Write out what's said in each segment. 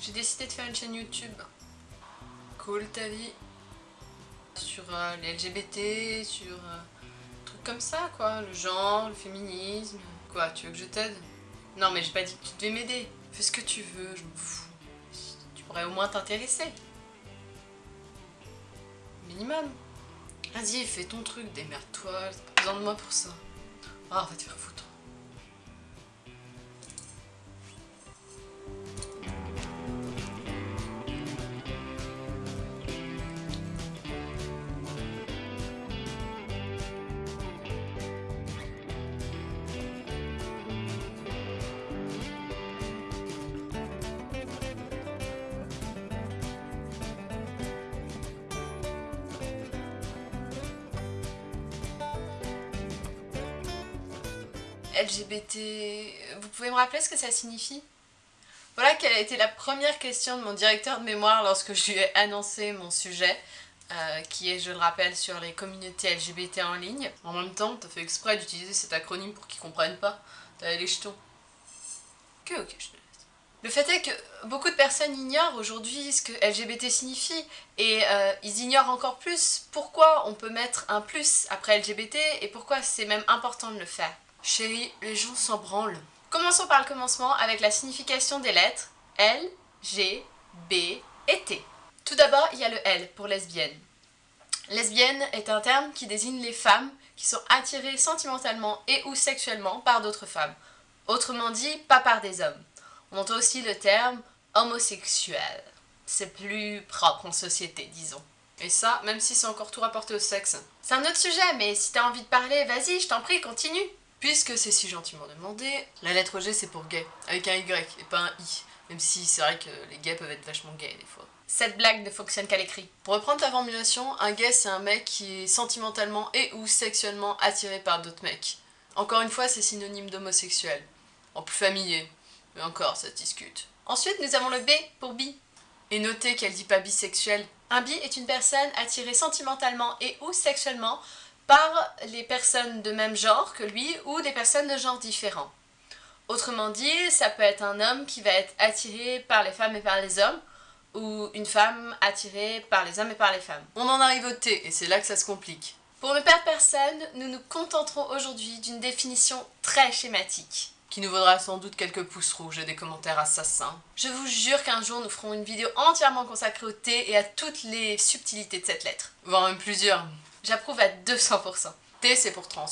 J'ai décidé de faire une chaîne YouTube. Cool ta vie. Sur euh, les LGBT, sur euh, trucs comme ça quoi. Le genre, le féminisme. Quoi, tu veux que je t'aide? Non mais j'ai pas dit que tu devais m'aider. Fais ce que tu veux, je m'en fous. Tu pourrais au moins t'intéresser. Minimum. Vas-y, fais ton truc, démerde-toi, t'as pas besoin de moi pour ça. Ah, va te faire foutre. LGBT... Vous pouvez me rappeler ce que ça signifie? Voilà quelle a été la première question de mon directeur de mémoire lorsque je lui ai annoncé mon sujet, euh, qui est, je le rappelle, sur les communautés LGBT en ligne. En même temps, t'as fait exprès d'utiliser cet acronyme pour qu'ils comprennent pas. T'as les jetons. Ok, ok, je te laisse. Le fait est que beaucoup de personnes ignorent aujourd'hui ce que LGBT signifie et euh, ils ignorent encore plus pourquoi on peut mettre un plus après LGBT et pourquoi c'est même important de le faire. Chérie, les gens s'en branlent. Commençons par le commencement avec la signification des lettres L, G, B et T. Tout d'abord, il y a le L pour lesbienne. Lesbienne est un terme qui désigne les femmes qui sont attirées sentimentalement et ou sexuellement par d'autres femmes. Autrement dit, pas par des hommes. On entend aussi le terme homosexuel. C'est plus propre en société, disons. Et ça, même si c'est encore tout rapporté au sexe. C'est un autre sujet, mais si t'as envie de parler, vas-y, je t'en prie, continue. Puisque c'est si gentiment demandé, la lettre G c'est pour gay, avec un Y et pas un I. Même si c'est vrai que les gays peuvent être vachement gays des fois. Cette blague ne fonctionne qu'à l'écrit. Pour reprendre ta formulation, un gay c'est un mec qui est sentimentalement et ou sexuellement attiré par d'autres mecs. Encore une fois, c'est synonyme d'homosexuel. En plus familier. Mais encore, ça se discute. Ensuite, nous avons le B pour bi. Et notez qu'elle dit pas bisexuel. Un bi est une personne attirée sentimentalement et ou sexuellement par les personnes de même genre que lui ou des personnes de genre différents. Autrement dit, ça peut être un homme qui va être attiré par les femmes et par les hommes, ou une femme attirée par les hommes et par les femmes. On en arrive au T, et c'est là que ça se complique. Pour ne perdre personne, nous nous contenterons aujourd'hui d'une définition très schématique. Qui nous vaudra sans doute quelques pouces rouges et des commentaires assassins. Je vous jure qu'un jour nous ferons une vidéo entièrement consacrée au T et à toutes les subtilités de cette lettre. Voire même plusieurs. J'approuve à 200%. T, c'est pour trans.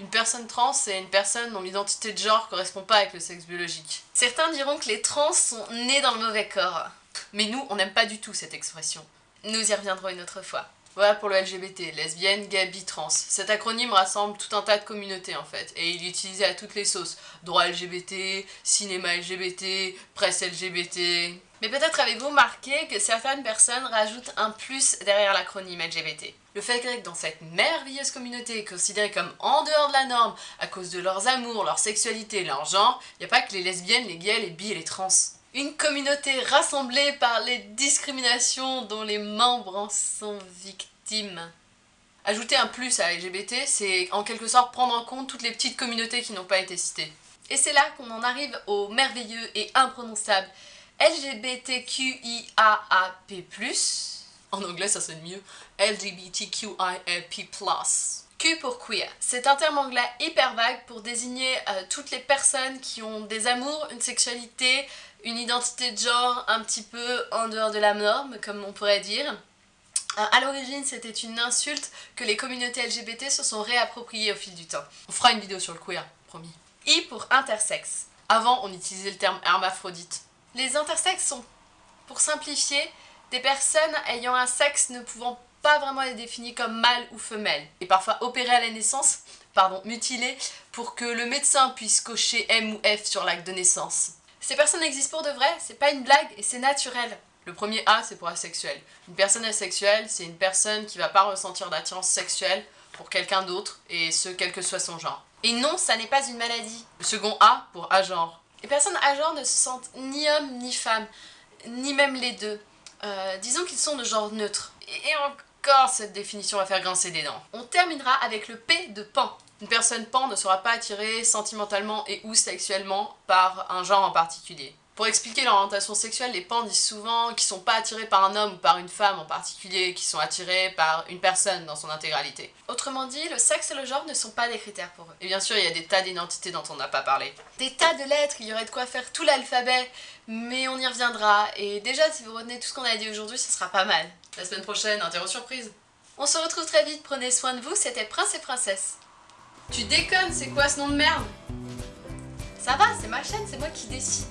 Une personne trans, c'est une personne dont l'identité de genre correspond pas avec le sexe biologique. Certains diront que les trans sont nés dans le mauvais corps. Mais nous, on n'aime pas du tout cette expression. Nous y reviendrons une autre fois. Voilà pour le LGBT, lesbienne, gay, bi, trans. Cet acronyme rassemble tout un tas de communautés en fait, et il est utilisé à toutes les sauces. Droit LGBT, cinéma LGBT, presse LGBT... Mais peut-être avez-vous remarqué que certaines personnes rajoutent un plus derrière l'acronyme LGBT. Le fait que dans cette merveilleuse communauté considérée comme en dehors de la norme à cause de leurs amours, leur sexualité, leur genre, il n'y a pas que les lesbiennes, les gays, les bi et les trans. Une communauté rassemblée par les discriminations dont les membres en sont victimes. Ajouter un plus à LGBT, c'est en quelque sorte prendre en compte toutes les petites communautés qui n'ont pas été citées. Et c'est là qu'on en arrive au merveilleux et imprononçable LGBTQIAAP+, en anglais ça sonne mieux, LGBTQIAP+. Q pour queer. C'est un terme anglais hyper vague pour désigner euh, toutes les personnes qui ont des amours, une sexualité, une identité de genre un petit peu en dehors de la norme, comme on pourrait dire. Euh, à l'origine, c'était une insulte que les communautés LGBT se sont réappropriées au fil du temps. On fera une vidéo sur le queer, promis. I pour intersexe. Avant, on utilisait le terme hermaphrodite. Les intersexes sont, pour simplifier, des personnes ayant un sexe ne pouvant pas vraiment être défini comme mâle ou femelle, et parfois opérées à la naissance, pardon, mutilées, pour que le médecin puisse cocher M ou F sur l'acte de naissance. Ces personnes existent pour de vrai, c'est pas une blague et c'est naturel. Le premier A, c'est pour asexuel. Une personne asexuelle, c'est une personne qui va pas ressentir d'attirance sexuelle pour quelqu'un d'autre, et ce, quel que soit son genre. Et non, ça n'est pas une maladie. Le second A, pour agenre. Les personnes agenres ne se sentent ni homme ni femme, ni même les deux. Euh, disons qu'ils sont de genre neutre. Et encore, cette définition va faire grincer des dents. On terminera avec le P de pan. Une personne pan ne sera pas attirée sentimentalement et ou sexuellement par un genre en particulier. Pour expliquer l'orientation sexuelle, les pans disent souvent qu'ils sont pas attirés par un homme ou par une femme en particulier, qu'ils sont attirés par une personne dans son intégralité. Autrement dit, le sexe et le genre ne sont pas des critères pour eux. Et bien sûr, il y a des tas d'identités dont on n'a pas parlé. Des tas de lettres, il y aurait de quoi faire tout l'alphabet, mais on y reviendra. Et déjà, si vous retenez tout ce qu'on a dit aujourd'hui, ce sera pas mal. La semaine prochaine, interro surprise. On se retrouve très vite, prenez soin de vous, c'était Prince et Princesse. Tu déconnes, c'est quoi ce nom de merde? Ça va, c'est ma chaîne, c'est moi qui décide.